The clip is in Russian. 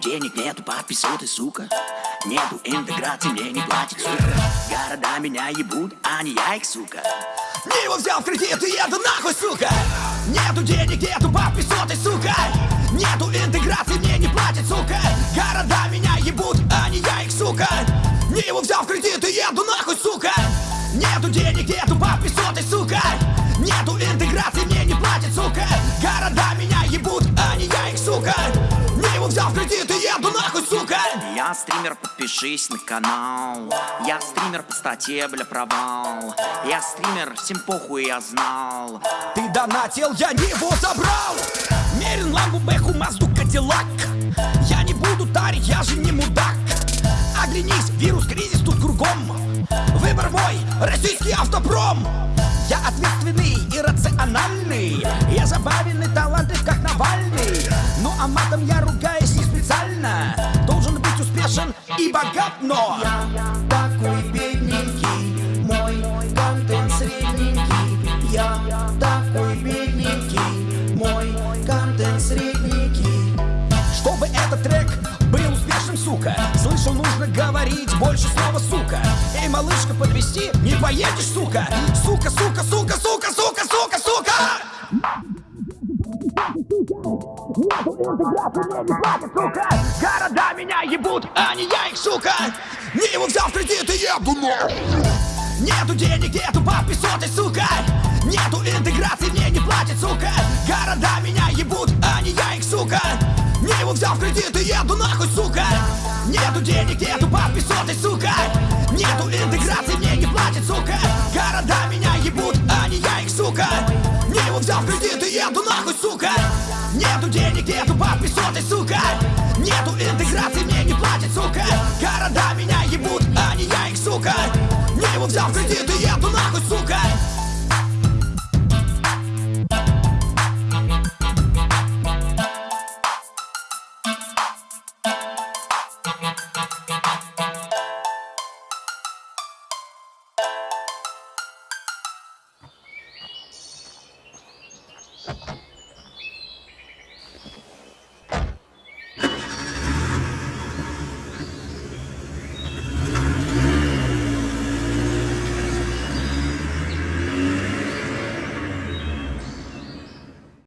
денег, нету подписоты, сука. Нету интеграции, мне не платит, сука. Города меня ебут, а не я их, сука. Не его взял в кредит и еду нахуй, сука. Нету денег, нету подписоты, сука. Нету интеграции, мне не платит, сука. Города меня ебут, а не я их, сука. Не его взял в кредит и еду нахуй, сука. Нету денег, нету подписоты, сука. Нету интеграции, мне не платит, сука. Города меня сука! Я стример, подпишись на канал. Я стример по статье, бля, провал. Я стример, всем похуй, я знал. Ты донатил, я не его забрал. Мерин, ламбу, бэху, мазду, кадиллак. Я не буду тарить, я же не мудак. Оглянись, вирус, кризис тут кругом. Выбор мой, российский автопром. Я ответственный и рациональный. Я забавен и талантлив, как Навальный. Ну а матом я ругаюсь не специально Успешен и богат, но Я такой бедненький, мой контент средненький. Я такой бедненький, мой контент средненький. Чтобы этот трек был успешным, сука Слышал, нужно говорить больше слова, сука Эй, малышка, подвести не поедешь, сука. Сука, сука, сука, сука, сука, сука, сука Города меня ебут, а не я их, сука! Не его взял в кредит и еду нахуй Нету денег, нету подписоты, сука! Нету интеграции, мне не платят, сука! Города меня ебут, а не я их, сука! Не его взял в кредит и еду нахуй, сука! Нету денег, нету подписоты, сука! Нету интеграции, мне не платят, сука! Города меня ебут, а не я их, сука! Не его взял в кредит и еду нахуй, сука Нету денег, нету бабки сотый, сука. Нету интеграции, мне не платят, сука. Города меня ебут, а не я их, сука. Не его взял в кредит и еду нахуй, сука.